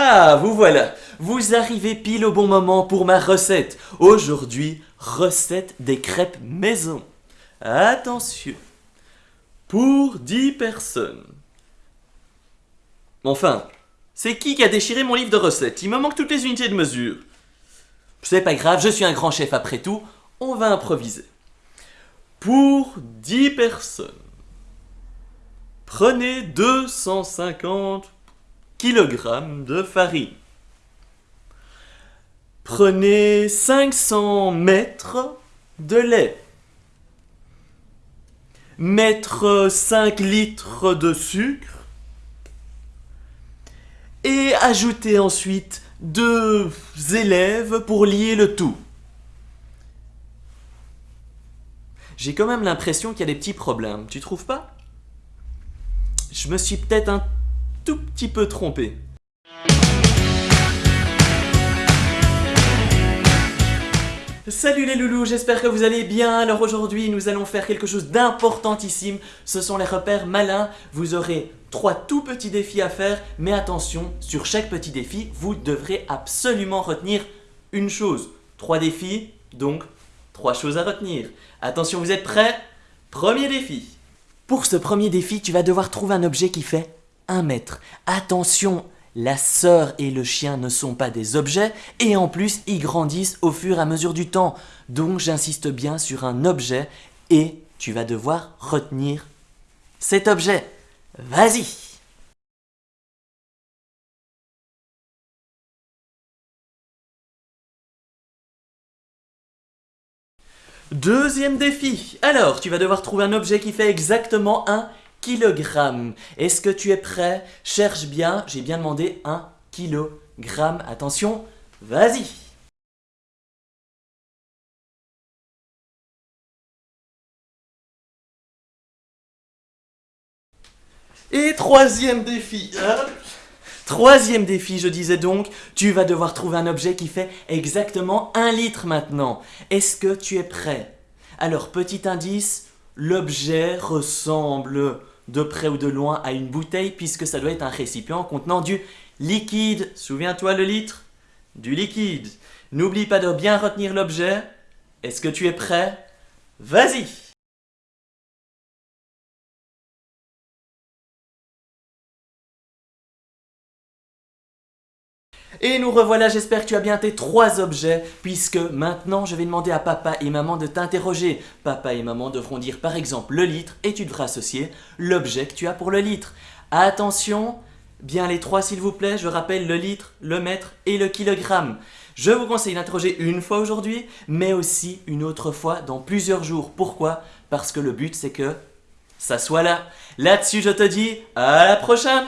Ah, vous voilà Vous arrivez pile au bon moment pour ma recette. Aujourd'hui, recette des crêpes maison. Attention Pour 10 personnes. Enfin, c'est qui qui a déchiré mon livre de recettes? Il me manque toutes les unités de mesure. C'est pas grave, je suis un grand chef après tout. On va improviser. Pour 10 personnes, prenez 250 kg de farine. Prenez 500 mètres de lait. Mettre 5 litres de sucre. Et ajoutez ensuite deux élèves pour lier le tout. J'ai quand même l'impression qu'il y a des petits problèmes, tu trouves pas? Je me suis peut-être un petit peu trompé. Salut les loulous, j'espère que vous allez bien. Alors aujourd'hui, nous allons faire quelque chose d'importantissime. Ce sont les repères malins. Vous aurez trois tout petits défis à faire, mais attention, sur chaque petit défi, vous devrez absolument retenir une chose. Trois défis, donc trois choses à retenir. Attention, vous êtes prêts? Premier défi. Pour ce premier défi, tu vas devoir trouver un objet qui fait 1 mètre. Attention, la sœur et le chien ne sont pas des objets et en plus ils grandissent au fur et à mesure du temps. Donc j'insiste bien sur un objet et tu vas devoir retenir cet objet. Vas-y Deuxième défi. Alors, tu vas devoir trouver un objet qui fait exactement un kilogramme. Est-ce que tu es prêt? Cherche bien, j'ai bien demandé un kilogramme. Attention, vas-y Et troisième défi. Hein troisième défi, je disais donc, tu vas devoir trouver un objet qui fait exactement un litre maintenant. Est-ce que tu es prêt? Alors, petit indice, l'objet ressemble de près ou de loin à une bouteille puisque ça doit être un récipient contenant du liquide. Souviens-toi le litre Du liquide. N'oublie pas de bien retenir l'objet. Est-ce que tu es prêt? Vas-y Et nous revoilà, j'espère que tu as bien tes trois objets, puisque maintenant je vais demander à papa et maman de t'interroger. Papa et maman devront dire par exemple le litre et tu devras associer l'objet que tu as pour le litre. Attention, bien les trois s'il vous plaît, je rappelle le litre, le mètre et le kilogramme. Je vous conseille d'interroger une fois aujourd'hui, mais aussi une autre fois dans plusieurs jours. Pourquoi? Parce que le but c'est que ça soit là. Là-dessus je te dis à la prochaine